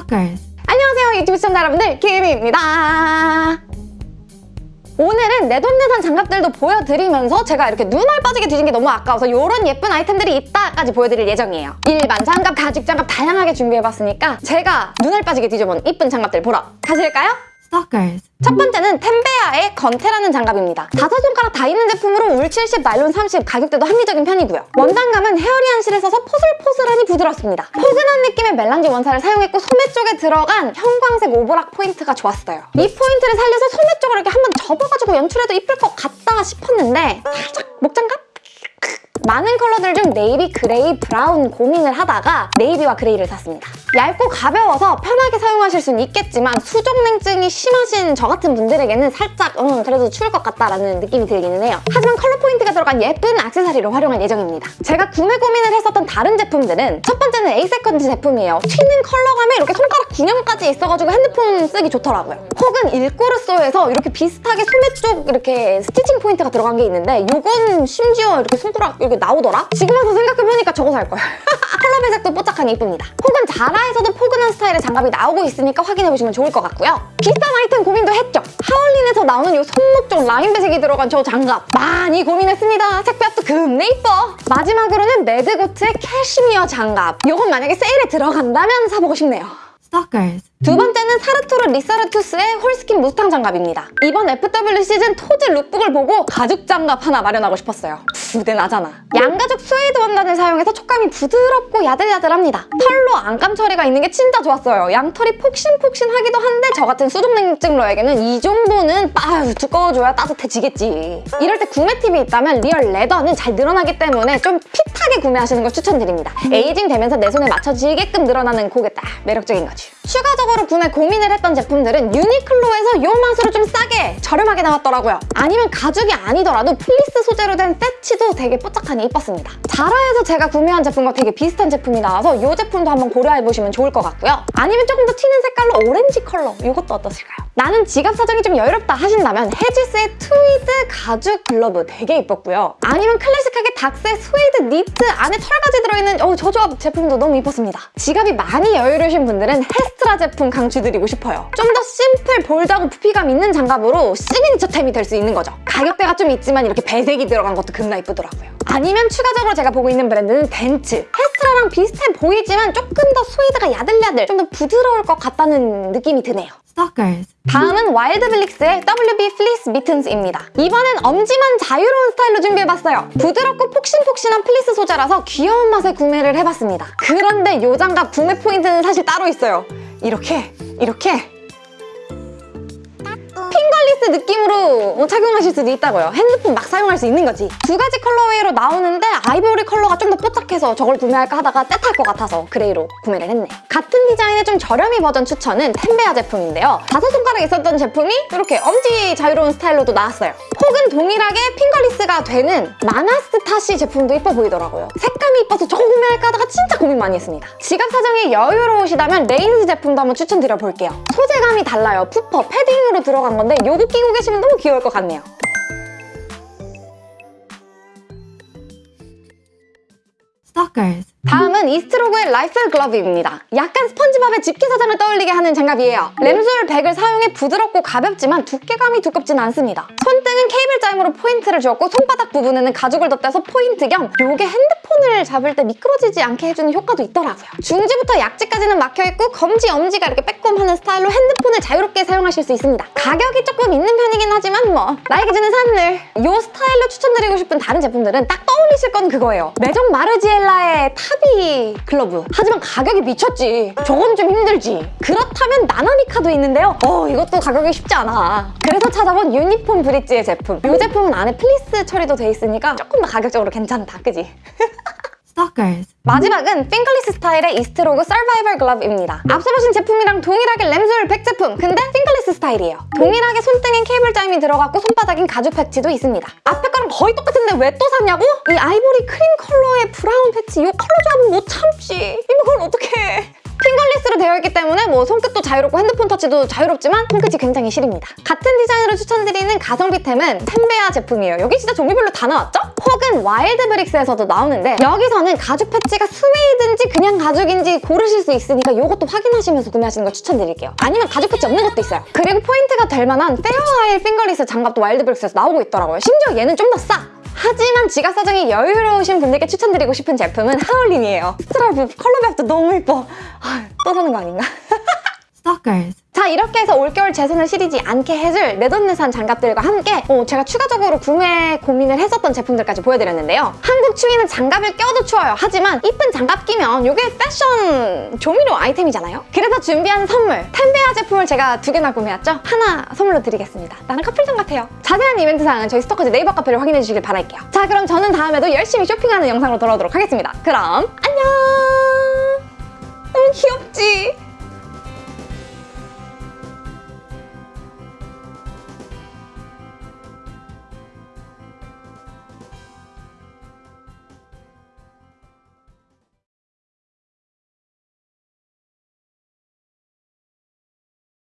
Stalkers. 안녕하세요 유튜브 시청자 여러분들 김입니다 오늘은 내돈내산 장갑들도 보여드리면서 제가 이렇게 눈알 빠지게 뒤진 게 너무 아까워서 이런 예쁜 아이템들이 있다까지 보여드릴 예정이에요 일반 장갑, 가죽 장갑 다양하게 준비해봤으니까 제가 눈알 빠지게 뒤져본 이쁜 장갑들 보러 가실까요? Stalkers. 첫 번째는 템베아의 건테라는 장갑입니다. 다섯 손가락 다 있는 제품으로 울 70, 나일론 30, 가격대도 합리적인 편이고요. 원단감은 hairy한 실을 써서 포슬포슬하니 부드럽습니다. 포근한 느낌의 melange 원사를 사용했고 소매 쪽에 들어간 형광색 overlock 포인트가 좋았어요. 이 포인트를 살려서 소매 쪽으로 이렇게 한번 접어가지고 연출해도 이쁠 것 같다 싶었는데 살짝 목장갑? 많은 컬러들 중 네이비, 그레이, 브라운 고민을 하다가 네이비와 그레이를 샀습니다. 얇고 가벼워서 편하게 사용하실 수는 있겠지만 수족냉증이 심하신 저 같은 분들에게는 살짝 음, 그래도 추울 것 같다라는 느낌이 들기는 해요. 하지만 컬러 포인트가 들어간 예쁜 액세서리로 활용할 예정입니다. 제가 구매 고민을 했었던 다른 제품들은 첫 번째는 에이세컨즈 제품이에요. 튀는 컬러감에 이렇게 손가락 구멍까지 있어가지고 핸드폰 쓰기 좋더라고요. 혹은 일꼬르소에서 이렇게 비슷하게 소매 쪽 이렇게 stitching 포인트가 들어간 게 있는데 이건 심지어 이렇게 손가락 이렇게 나오더라? 지금 와서 생각해보니까 저거 살 거야. 컬러 배색도 뽀짝하니 이쁩니다. 혹은 자라에서도 포근한 스타일의 장갑이 나오고 있으니까 확인해보시면 좋을 것 같고요. 비싼 아이템 고민도 했죠. 하울린에서 나오는 이 손목 쪽 라인 배색이 들어간 저 장갑 많이 고민했습니다. 색 배합도 겁내 이뻐. 마지막으로는 매드고트의 캐시미어 장갑. 이건 만약에 세일에 들어간다면 사보고 싶네요. Stalkers. 두 번째는 사르토르 리사르투스의 홀스킨 무스탕 장갑입니다. 이번 FW 시즌 토즈 lookbook을 보고 가죽 장갑 하나 마련하고 싶었어요. 부내나잖아. 양가죽 스웨이드 원단을 사용해서 촉감이 부드럽고 야들야들합니다. 털로 안감 처리가 있는 게 진짜 좋았어요. 양털이 폭신폭신하기도 한데 저 같은 수족냉증러에게는 이 정도는 아유 두꺼워줘야 따뜻해지겠지. 이럴 때 구매 팁이 있다면 real leather는 잘 늘어나기 때문에 좀 fit하게 구매하시는 걸 추천드립니다. aging 되면서 내 손에 맞춰지게끔 늘어나는 그게 딱 매력적인 거지. 추가적으로 구매 고민을 했던 제품들은 유니클로에서 요 맛으로 좀 싸게 저렴하게 나왔더라고요. 아니면 가죽이 아니더라도 플리스 소재로 된 세치도 되게 뽀짝하니 이뻤습니다. 자라에서 제가 구매한 제품과 되게 비슷한 제품이 나와서 이 제품도 한번 고려해보시면 좋을 것 같고요. 아니면 조금 더 튀는 색깔로 오렌지 컬러 이것도 어떠실까요? 나는 지갑 사정이 좀 여유롭다 하신다면 헤지스의 트위드 가죽 글러브 되게 이뻤고요. 아니면 클래식하게 닥스의 스웨이드 니트 안에 털까지 들어있는 어, 저 조합 제품도 너무 이뻤습니다. 지갑이 많이 여유로우신 분들은 헤스트라 제품 강추드리고 싶어요. 좀 더 심플, bold하고 부피감 있는 장갑으로 signature템이 될 수 있는 거죠. 가격대가 좀 있지만 이렇게 배색이 들어간 것도 겁나 이쁘더라고요. 아니면 추가적으로 제가 보고 있는 브랜드는 덴츠. 헤스트라랑 비슷해 보이지만 조금 더 스웨이드가 야들야들, 좀 더 부드러울 것 같다는 느낌이 드네요. Stalkers. 다음은 와일드블릭스의 WB 플리스 미튼스입니다. 이번엔 엄지만 자유로운 스타일로 준비해봤어요. 부드럽고 폭신폭신한 플리스 소재라서 귀여운 맛에 구매를 해봤습니다. 그런데 이 장갑 구매 포인트는 사실 따로 있어요. 이렇게, 이렇게 fingerless 느낌으로 뭐 착용하실 수도 있다고요. 핸드폰 막 사용할 수 있는 거지. 두 가지 colorway로 나오는데 아이보리 컬러가 좀 더 뽀짝해서 저걸 구매할까 하다가 때 탈 것 같아서 그레이로 구매를 했네. 같은 디자인의 좀 저렴이 버전 추천은 템베아 제품인데요. 다섯 손가락 있었던 제품이 이렇게 엄지 자유로운 스타일로도 나왔어요. 혹은 동일하게 fingerless가 되는 마나스타시 제품도 이뻐 보이더라고요. 색감이 이뻐서 저거 구매할까 하다가 진짜 고민 많이 했습니다. 지갑 사정이 여유로우시다면 레인즈 제품도 한번 추천드려 볼게요. 소재감이 달라요. puffer, 패딩으로 들어간 건데 요거 끼고 계시면 너무 귀여울 것 같네요. Stalkers. 다음은 이스트로그의 라이플 글러브입니다. 약간 스펀지밥의 집게 사장을 떠올리게 하는 장갑이에요. lambswool 백을 사용해 부드럽고 가볍지만 두께감이 두껍지는 않습니다. 손등은 케이블 짜임으로 포인트를 주었고 손바닥 부분에는 가죽을 덧대서 포인트 겸 요게 핸드폰을 잡을 때 미끄러지지 않게 해주는 효과도 있더라고요. 중지부터 약지까지는 막혀있고 검지, 엄지가 이렇게 빼꼼하는 스타일로 핸드폰을 자유롭게 사용하실 수 있습니다. 가격이 조금 있는 편이긴 하지만 뭐 나에게 주는 선물 요 스타일로 추천드리고 싶은 다른 제품들은 딱 떠올리실 건 그거예요. 메종 마르지엘라의 타비 글러브 하지만 가격이 미쳤지. 저건 좀 힘들지. 그렇다면 나나미카도 있는데요. 어 이것도 가격이 쉽지 않아. 그래서 찾아본 유니폼 브릿지의 제품. 이 제품은 안에 플리스 처리도 돼 있으니까 조금 더 가격적으로 괜찮다. 그지? 마지막은 fingerless 스타일의 이스트로그 서바이벌 글러브입니다. 앞서 보신 제품이랑 동일하게 lambswool 100 제품, 근데 fingerless 스타일이에요. 동일하게 손등엔 케이블 짜임이 들어갔고 손바닥엔 가죽 패치도 있습니다. 앞에 거랑 거의 똑같은데 왜 또 샀냐고? 이 아이보리 크림 컬러의 브라운 패치 이 컬러 조합은 못 참지. 이걸 어떻게 해? fingerless로 되어 있기 때문에 뭐 손끝도 자유롭고 핸드폰 터치도 자유롭지만 손끝이 굉장히 시립니다. 같은 디자인으로 추천드리는 가성비템은 템베아 제품이에요. 여기 진짜 종류별로 다 나왔죠? 혹은 와일드 브릭스에서도 나오는데 여기서는 가죽 패치가 스웨이드인지 그냥 가죽인지 고르실 수 있으니까 이것도 확인하시면서 구매하시는 걸 추천드릴게요. 아니면 가죽 패치 없는 것도 있어요. 그리고 포인트가 될 만한 Fair Isle fingerless 장갑도 와일드 브릭스에서 나오고 있더라고요. 심지어 얘는 좀 더 싸! 하지만 지갑 사정이 여유로우신 분들께 추천드리고 싶은 제품은 하울린이에요. 스트라이프 컬러백도 너무 예뻐. 아, 또 사는 거 아닌가? Stalkers. 자 이렇게 해서 올겨울 제 손을 시리지 않게 해줄 내돈내산 장갑들과 함께 어, 제가 추가적으로 구매 고민을 했었던 제품들까지 보여드렸는데요. 한국 추위는 장갑을 껴도 추워요. 하지만 이쁜 장갑 끼면 이게 패션 조미료 아이템이잖아요. 그래서 준비한 선물 템베아 제품을 제가 두 개나 구매했죠. 하나 선물로 드리겠습니다. 나는 커플 장갑 같아요. 자세한 이벤트 사항은 저희 스토커즈 네이버 카페를 확인해 주시길 바랄게요. 자 그럼 저는 다음에도 열심히 쇼핑하는 영상으로 돌아오도록 하겠습니다. 그럼 안녕! 너무 귀엽다.